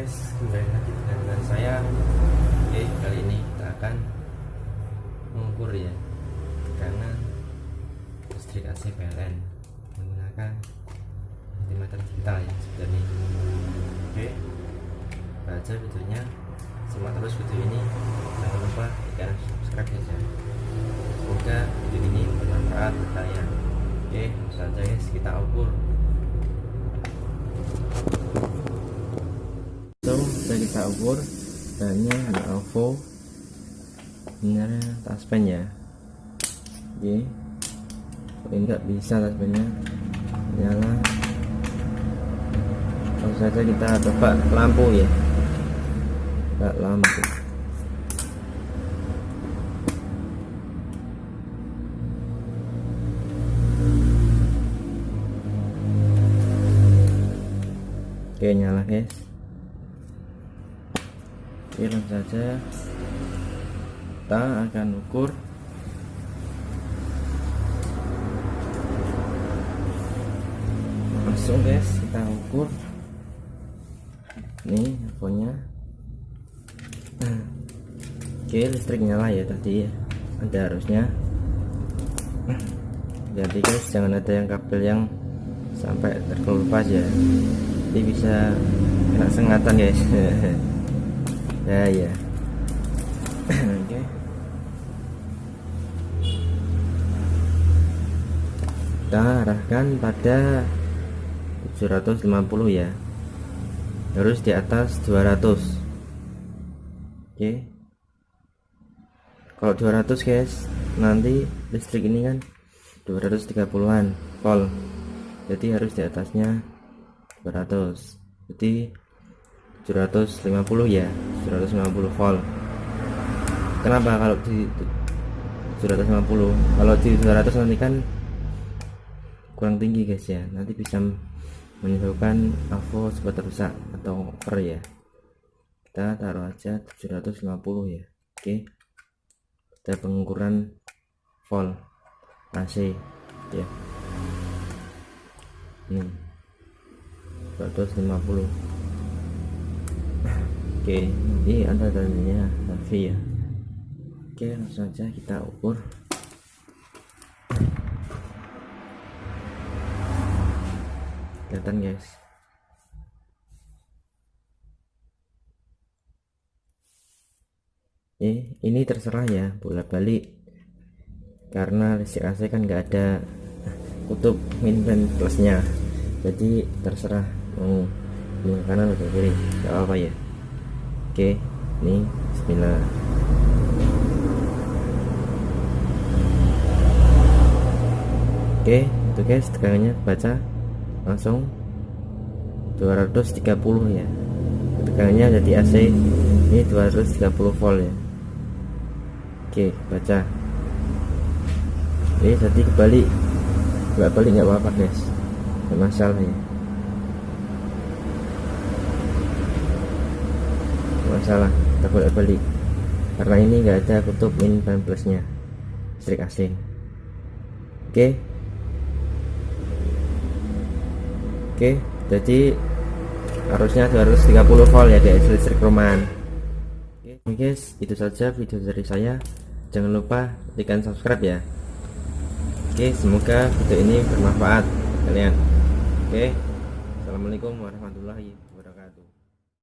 guys kembali lagi dengan saya. Oke kali ini kita akan mengukur ya karena listrik AC PLN menggunakan multimeter digital ya sebenarnya oke baca videonya. Simak terus video ini. Jangan lupa tekan subscribe ya semoga video ini bermanfaat buat kalian. Oke langsung saja guys kita ukur. Kita ukur. Bahannya ada ovo ini taspen ya oke. Ini enggak bisa taspennya nyala. Langsung saja kita coba lampu ya. Enggak lampu. Oke nyala guys langsung saja kita akan ukur. Langsung guys kita ukur. Nih infonya oke listrik nyala ya tadi ya. Ada harusnya. Jadi guys jangan ada yang kabel yang sampai terkelupas ya. Jadi bisa kena sengatan guys ya ya. Oke. Kita arahkan pada 750 ya. Harus di atas 200 oke. Kalau 200 guys nanti listrik ini kan 230an volt. Jadi harus di atasnya 200 jadi 750 ya 750 volt. Kenapa kalau di 750 kalau di 200 nanti kan kurang tinggi guys ya. Nanti bisa menyebabkan avo cepat rusak atau over ya. Kita taruh aja 750 ya. Oke. Kita pengukuran volt AC ya. Ini 250 oke ini ada tandanya tapi ya. Oke langsung saja kita ukur. Kelihatan guys. Eh, ini terserah ya bolak balik karena listrik AC kan nggak ada kutub min plusnya. Jadi terserah mau kanan atau kiri. Nggak apa, apa ya? Oke ini bismillah. Oke itu guys tegangannya baca langsung. 230 ya. Tegangannya jadi AC ini 230 volt ya. Oke baca. Ini tadi kembali nggak balik nggak apa-apa guys. Nggak masalah ya nggak kita boleh balik karena ini nggak ada kutub min dan plusnya listrik AC oke Oke, jadi harusnya 230 volt ya di listrik rumahan. Oke guys, itu saja video dari saya. Jangan lupa tekan subscribe ya. Oke, semoga video ini bermanfaat kalian. Oke, assalamualaikum warahmatullahi